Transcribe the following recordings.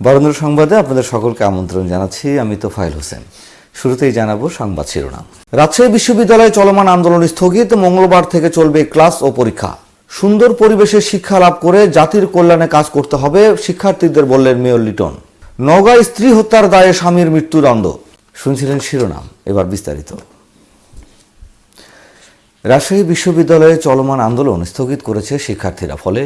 বরেন্দ্র সংবাদে আপনাদের সকলকে আমন্ত্রণ জানাচ্ছি, আমি তোফাইল হোসেন। শুরুতেই জানাব সংবাদ শিরোনাম। রাজশাহী বিশ্ববিদ্যালয়ে চলমান আন্দোলন স্থগিত, মঙ্গলবার থেকে চলবে ক্লাস ও পরীক্ষা। সুন্দর পরিবেশে শিক্ষা লাভ করে জাতির কল্যাণে কাজ করতে হবে, শিক্ষার্থীদের বললেন মেয়র লিটন। নওগাঁ স্ত্রী হত্যার দায়ে স্বামীর মৃত্যুদণ্ড শুনছিলেন শিরোনাম, এবার বিস্তারিত। রাজশাহী বিশ্ববিদ্যালয়ে চলমান আন্দোলন স্থগিত করেছে শিক্ষার্থীরা, ফলে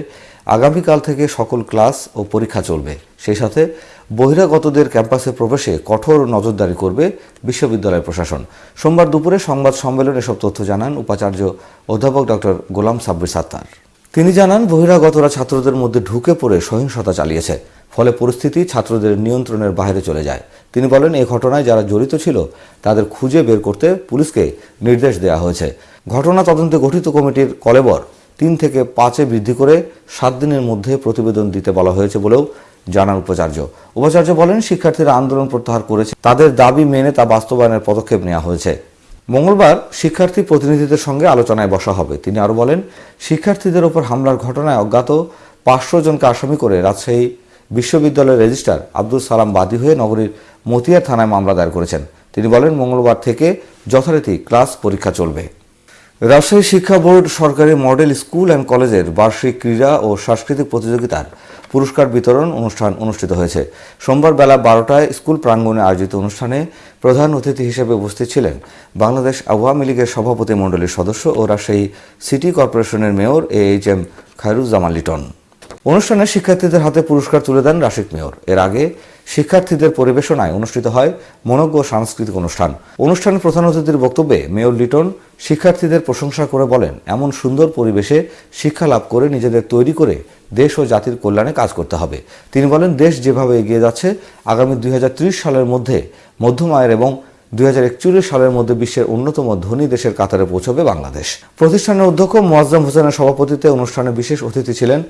আগামীকাল থেকে সকল ক্লাস ও পরীক্ষা চলবে। সেই সাথে বহিরাগতদের ক্যাম্পাসে প্রবেশে কঠোর নজরদারি করবে বিশ্ববিদ্যালয় প্রশাসন। সোমবার দুপুরে সংবাদ সম্মেলনে এসব তথ্য জানান উপাচার্য অধ্যাপক ডক্টর গোলাম সাব্বির সাত্তার। তিনি জানান, বহিরাগতরা ছাত্রদের মধ্যে ঢুকে পড়ে সহিংসতা চালিয়েছে, ফলে পরিস্থিতি ছাত্রদের নিয়ন্ত্রণের বাইরে চলে যায়। তিনি বলেন এই ঘটনায় যারা জড়িত ছিল, তাদের খুঁজে বের করতে পুলিশকে নির্দেশ দেওয়া হয়েছে। ঘটনা তদন্তে গঠিত কমিটির কলেবর তিন থেকে পাঁচে বৃদ্ধি করে সাত দিনের মধ্যে প্রতিবেদন দিতে বলা হয়েছে বলেও জানান উপাচার্য। উপাচার্য বলেন, শিক্ষার্থীরা আন্দোলন প্রত্যাহার করেছে। তাদের দাবি মেনে তা বাস্তবায়নের পদক্ষেপ নেওয়া হয়েছে। মঙ্গলবার শিক্ষার্থী প্রতিনিধিদের সঙ্গে আলোচনায় বসা হবে। তিনি আরও বলেন, শিক্ষার্থীদের ওপর হামলার ঘটনায় অজ্ঞাত পাঁচশো জনকে আসামি করে রাজশাহী বিশ্ববিদ্যালয়ের রেজিস্ট্রার আব্দুল সালাম বাদী হয়ে নগরীর মতিয়া থানায় মামলা দায়ের করেছেন। তিনি বলেন, মঙ্গলবার থেকে যথারীতি ক্লাস পরীক্ষা চলবে। রাজশাহী শিক্ষা বোর্ড সরকারি মডেল স্কুল অ্যান্ড কলেজের বার্ষিক ক্রীড়া ও সাংস্কৃতিক প্রতিযোগিতার পুরস্কার বিতরণ অনুষ্ঠান অনুষ্ঠিত হয়েছে। সোমবার বেলা বারোটায় স্কুল প্রাঙ্গণে আয়োজিত অনুষ্ঠানে প্রধান অতিথি হিসেবে উপস্থিত ছিলেন বাংলাদেশ আওয়ামী লীগের সভাপতি মণ্ডলীর সদস্য ও রাজশাহী সিটি কর্পোরেশনের mayor A H M Khairuzzaman Liton. অনুষ্ঠানে শিক্ষার্থীদের হাতে পুরস্কার তুলে দেন রাশিক মেয়র। এর আগে শিক্ষার্থীদের পরিবেশনায় অনুষ্ঠিত হয় মনজ্ঞ সাংস্কৃতিক অনুষ্ঠান। অনুষ্ঠানে প্রধান অতিথির বক্তব্যে মেয়র লিটন শিক্ষার্থীদের প্রশংসা করে বলেন, এমন সুন্দর পরিবেশে শিক্ষা লাভ করে নিজেদের তৈরি করে দেশ ও জাতির কল্যাণে কাজ করতে হবে। তিনি বলেন, দেশ যেভাবে এগিয়ে যাচ্ছে, আগামী দুই হাজার ত্রিশ সালের মধ্যে মধ্যম আয়ের এবং দুই হাজার একচল্লিশ সালের মধ্যে বিশ্বের অন্যতম ধনী দেশের কাতারে পৌঁছবে বাংলাদেশ। প্রতিষ্ঠানের অধ্যক্ষ মোয়াজ্জম হোসেনের সভাপতিত্বে অনুষ্ঠানে বিশেষ অতিথি ছিলেন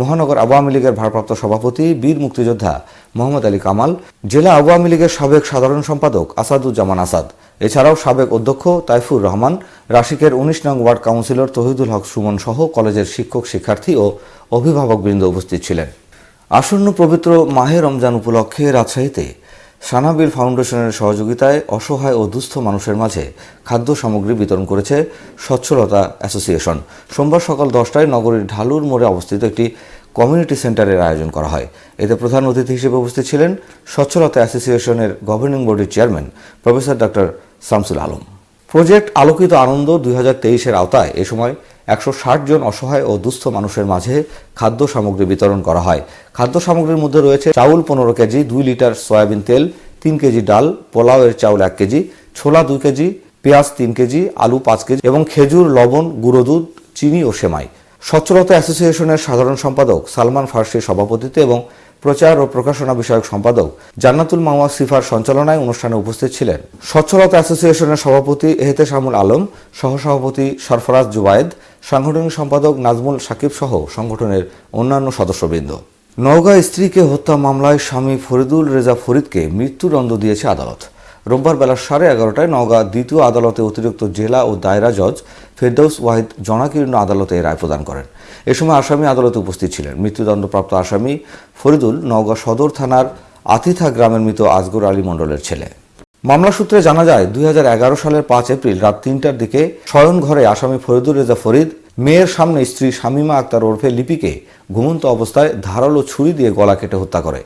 মহানগর আওয়ামী লীগের ভারপ্রাপ্ত সভাপতি, বীর মুক্তিযোদ্ধা মোহাম্মদ আলী কামাল, জেলা আওয়ামী লীগের সাবেক সাধারণ সম্পাদক আসাদুজ্জামান আসাদ। এছাড়াও সাবেক অধ্যক্ষ তাইফুর রহমান, রাশিকের উনিশ নং ওয়ার্ড কাউন্সিলর তহিদুল হক সুমন সহ কলেজের শিক্ষক, শিক্ষার্থী ও অভিভাবকবৃন্দ উপস্থিত ছিলেন। আসন্ন পবিত্র মাহে রমজান উপলক্ষে রাজশাহীতে সানাবিল ফাউন্ডেশনের সহযোগিতায় অসহায় ও দুস্থ মানুষের মাঝে খাদ্য সামগ্রী বিতরণ করেছে স্বচ্ছলতা অ্যাসোসিয়েশন। সোমবার সকাল দশটায় নগরীর ঢালুর মোড়ে অবস্থিত একটি কমিউনিটি সেন্টারের আয়োজন করা হয়। এতে প্রধান অতিথি হিসেবে উপস্থিত ছিলেন স্বচ্ছলতা অ্যাসোসিয়েশনের গভর্নিং বডির chairman professor doctor Shamsul Alam. Project Alokito Ananda দুই হাজার আওতায়। এ সময় একশো ষাট জন অসহায় ও দুস্থ মানুষের মাঝে খাদ্য সামগ্রী বিতরণ করা হয়। খাদ্য সামগ্রীর মধ্যে রয়েছে চাউল পনেরো কেজি, দুই লিটার সয়াবিন তেল, তিন কেজি ডাল, পোলাওয়ের চাউল এক কেজি, ছোলা দুই কেজি, পেঁয়াজ তিন কেজি, আলু পাঁচ কেজি এবং খেজুর, লবণ, গুঁড়ো দুধ, চিনি ও সেমাই। স্বচ্ছলতা অ্যাসোসিয়েশনের সাধারণ সম্পাদক সালমান ফার্সির সভাপতিত্বে এবং প্রচার ও প্রকাশনা বিষয়ক সম্পাদক জান্নাতুল মাওয়া সিফার সঞ্চালনায় অনুষ্ঠানে উপস্থিত ছিলেন। স্বচ্ছলতা অ্যাসোসিয়েশনের সভাপতি এহতেশামুল আলম, সহসভাপতি সরফরাজ জুবায়েদ, সাংগঠনিক সম্পাদক নাজমুল সাকিব সহ সংগঠনের অন্যান্য সদস্যবৃন্দ। নওগাঁ স্ত্রীকে হত্যা মামলায় স্বামী ফরিদুল রেজা ফরিদকে মৃত্যুদণ্ড দিয়েছে আদালত। রোববার বেলা সাড়ে এগারোটায় নওগাঁ দ্বিতীয় আদালতে অতিরিক্ত জেলা ও দায়রা জজ ফেরদৌস ওয়াহিদ জনাকীর্ণ আদালতে রায় প্রদান করেন। এ সময় আসামি আদালতে উপস্থিত ছিলেন। মৃত্যুদণ্ডপ্রাপ্ত আসামি ফরিদুল নওগাঁ সদর থানার আতিথা গ্রামের মৃত আজগর আলী মণ্ডলের ছেলে। মামলা সূত্রে জানা যায়, দুই হাজার এগারো সালের পাঁচ এপ্রিল রাত তিনটার দিকে শয়ন ঘরে আসামি ফরিদুল রেজা ফরিদ, মেয়ের সামনে স্ত্রী শামীমা আক্তার ওরফে লিপিকে ঘুমন্ত অবস্থায় ধারালো ছুরি দিয়ে গলা কেটে হত্যা করে।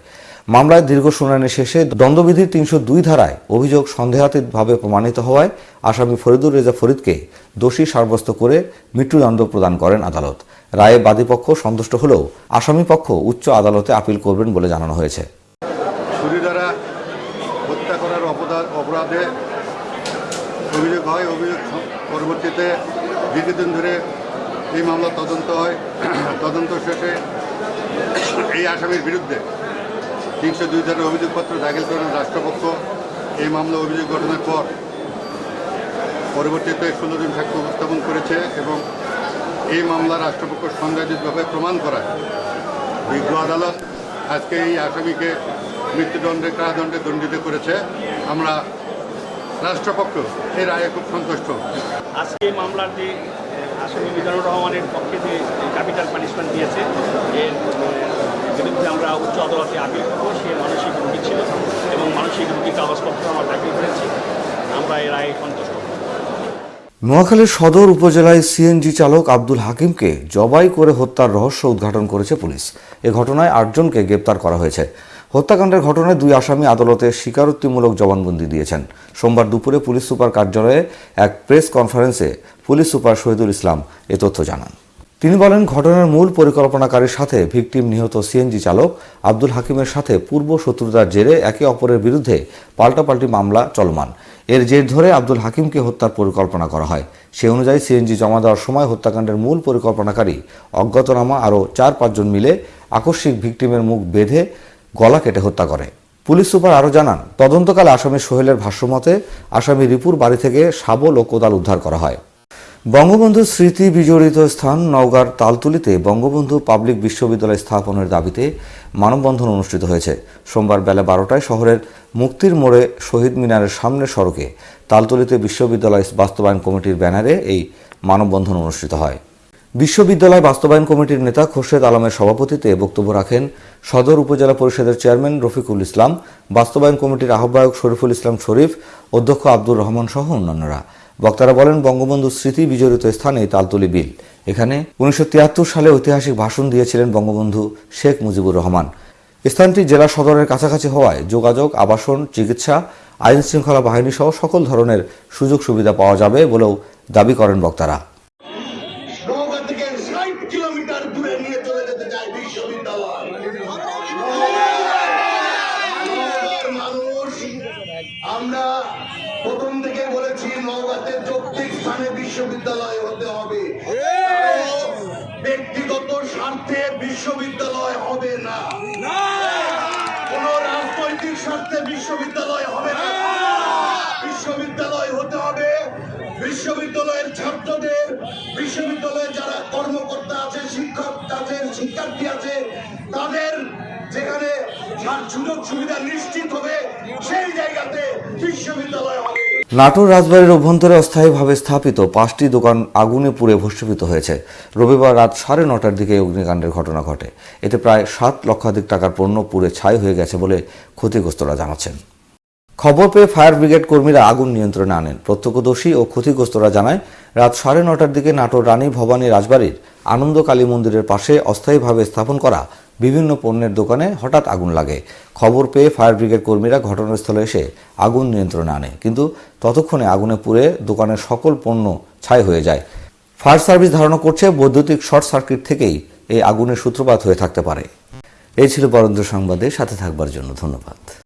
মামলায় দীর্ঘ শুনানি শেষে দণ্ডবিধির তিনশো দুই ধারায় অভিযোগ সন্দেহাতীতভাবে প্রমাণিত হওয়ায় আসামি ফরিদুর রেজা ফরিদকে দোষী সাব্যস্ত করে মৃত্যুদণ্ড প্রদান করেন আদালত। রায়ে বাদীপক্ষ সন্তুষ্ট হলেও আসামি পক্ষ উচ্চ আদালতে আপিল করবেন বলে জানানো হয়েছে। অপরাধে অভিযোগ হয়। অভিযোগ পরবর্তীতে দীর্ঘদিন ধরে এই মামলা তদন্ত হয়। তদন্ত শেষে এই আসামির বিরুদ্ধে তিনশো দুই ধারা অভিযোগপত্র দাখিল করেন রাষ্ট্রপক্ষ। এই মামলা অভিযোগ গঠনের পর পরবর্তীতে ষোলো দিন সাক্ষ্য উপস্থাপন করেছে এবং এই মামলা রাষ্ট্রপক্ষ সংজ্ঞাযুতভাবে প্রমাণ করায়। বিজ্ঞ আদালত আজকে এই আসামিকে মৃত্যুদণ্ডে, কারাদণ্ডে দণ্ডিত করেছে। আমরা রাষ্ট্রপক্ষ এই রায়ে খুব সন্তুষ্ট। আজকে এই যে আসামি মিজানুর রহমানের পক্ষে যে ক্যাপিটাল পানিশমেন্ট দিয়েছে এর উচ্চ আদালতে আপিল করব সে মানব দরখাস্তপত্র আমরা দাখিল করেছি আমরা এর আগে সন্তুষ্ট নোয়াখালীর সদর উপজেলায় সিএনজি চালক আব্দুল হাকিমকে জবাই করে হত্যার রহস্য উদ্ঘাটন করেছে পুলিশ। এ ঘটনায় আটজনকে গ্রেপ্তার করা হয়েছে। হত্যাকাণ্ডের ঘটনায় দুই আসামি আদালতে স্বীকারোক্তিমূলক জবানবন্দি দিয়েছেন। সোমবার দুপুরে পুলিশ সুপার কার্যালয়ে এক প্রেস কনফারেন্সে পুলিশ সুপার শহীদুল ইসলাম এ তথ্য জানান। তিনি বলেন, ঘটনার মূল পরিকল্পনাকারীর সাথে ভিকটিম নিহত সিএনজি চালক আব্দুল হাকিমের সাথে পূর্ব শত্রুতার জেরে একে অপরের বিরুদ্ধে পাল্টাপাল্টি মামলা চলমান। এর জের ধরে আব্দুল হাকিমকে হত্যার পরিকল্পনা করা হয়। সে অনুযায়ী সিএনজি জমা দেওয়ার সময় হত্যাকাণ্ডের মূল পরিকল্পনাকারী অজ্ঞাতনামা আরও চার পাঁচজন মিলে আকস্মিক ভিকটিমের মুখ বেঁধে গলা কেটে হত্যা করে। পুলিশ সুপার আরও জানান, তদন্তকালে আসামি সোহেলের ভাষ্যমতে আসামি রিপুর বাড়ি থেকে শাবল ও কোদাল উদ্ধার করা হয়। বঙ্গবন্ধু স্মৃতি বিজড়িত স্থান নওগাঁর তালতুলিতে বঙ্গবন্ধু পাবলিক বিশ্ববিদ্যালয় স্থাপনের দাবিতে মানববন্ধন অনুষ্ঠিত হয়েছে। সোমবার বেলা বারোটায় শহরের মুক্তির মোড়ে শহীদ মিনারের সামনের সড়কে তালতুলিতে বিশ্ববিদ্যালয় বাস্তবায়ন কমিটির ব্যানারে এই মানববন্ধন অনুষ্ঠিত হয়। বিশ্ববিদ্যালয় বাস্তবায়ন কমিটির নেতা খোরশেদ আলমের সভাপতিত্বে বক্তব্য রাখেন সদর উপজেলা পরিষদের চেয়ারম্যান রফিকুল ইসলাম, বাস্তবায়ন কমিটির আহ্বায়ক শরীফুল ইসলাম শরীফ, অধ্যক্ষ আব্দুর রহমান সহ অন্যান্যরা। বক্তারা বলেন, বঙ্গবন্ধু স্মৃতি বিজড়িত স্থানে তালতলি বিল। এখানে উনিশশো তিয়াত্তর সালে ঐতিহাসিক ভাষণ দিয়েছিলেন বঙ্গবন্ধু শেখ মুজিবুর রহমান। স্থানটি জেলা সদরের কাছাকাছি হওয়ায় যোগাযোগ, আবাসন, চিকিৎসা আইন শৃঙ্খলা বাহিনী সহ সকল ধরনের সুযোগ সুবিধা পাওয়া যাবে বলেও দাবি করেন বক্তারা। আমরা প্রথম থেকে বলেছি নওগাঁতে যৌক্তিক স্থানে বিশ্ববিদ্যালয় হতে হবে। ব্যক্তিগত স্বার্থে বিশ্ববিদ্যালয় হবে না। কোন রাজনৈতিক স্বার্থে বিশ্ববিদ্যালয় হবে না! বিশ্ববিদ্যালয় হতে হবে। বিশ্ববিদ্যালয়ের ছাত্রদের বিশ্ববিদ্যালয়ে যারা কর্মকর্তা আছে শিক্ষক আছে শিক্ষার্থী আছে তাদের নাটোর রাজবাড়ির অভ্যন্তরে অস্থায়ীভাবে স্থাপিত পাঁচটি দোকান আগুনে পুড়ে ভস্মীভূত হয়েছে। রবিবার রাত সাড়ে নটার দিকে অগ্নিকাণ্ডের ঘটনা ঘটে। এতে প্রায় সাত লক্ষাধিক টাকার পণ্য পুড়ে ছাই হয়ে গেছে বলে ক্ষতিগ্রস্তরা জানাচ্ছেন। খবর পেয়ে ফায়ার ব্রিগেড কর্মীরা আগুন নিয়ন্ত্রণে আনেন। প্রত্যক্ষদর্শী ও ক্ষতিগ্রস্তরা জানায়, রাত সাড়ে নটার দিকে নাটোর রানী ভবানী রাজবাড়ির আনন্দ কালী মন্দিরের পাশে অস্থায়ীভাবে স্থাপন করা বিভিন্ন পণ্যের দোকানে হঠাৎ আগুন লাগে। খবর পেয়ে ফায়ার ব্রিগেড কর্মীরা ঘটনাস্থলে এসে আগুন নিয়ন্ত্রণে আনে। কিন্তু ততক্ষণে আগুনে পুড়ে দোকানের সকল পণ্য ছাই হয়ে যায়। ফায়ার সার্ভিস ধারণা করছে বৈদ্যুতিক শর্ট সার্কিট থেকেই এই আগুনের সূত্রপাত হয়ে থাকতে পারে। এই ছিল বরেন্দ্র সংবাদে, সাথে থাকবার জন্য ধন্যবাদ।